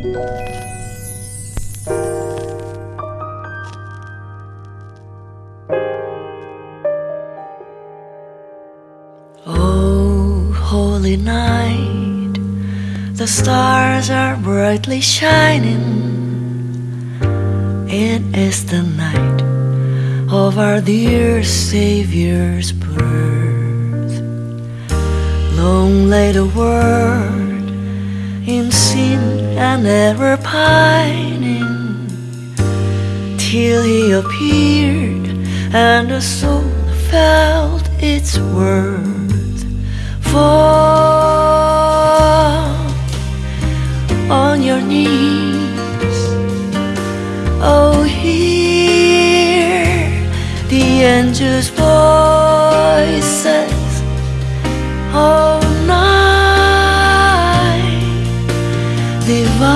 Oh, holy night, the stars are brightly shining. It is the night of our dear Savior's birth. Long lay the world in sin and ever pining, till He appeared and the soul felt its worth. Fall on your knees, oh, hear the angels' voices.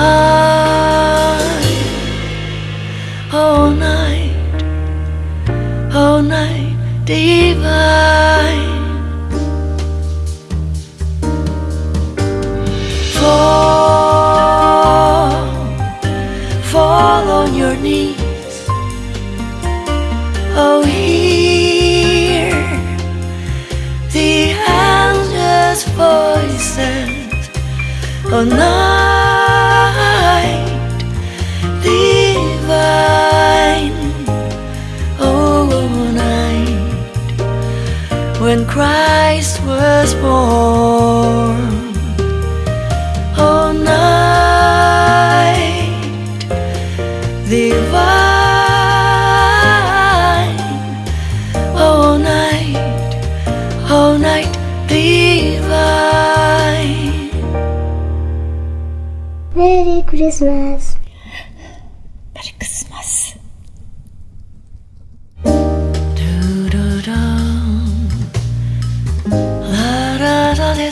Divine, oh, night, oh, night divine. Fall, fall on your knees. Oh, hear the angels' voices. Oh, night Christ was born. Oh, night divine. Oh, night, oh, night divine. Merry Christmas.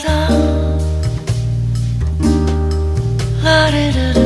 da da da da da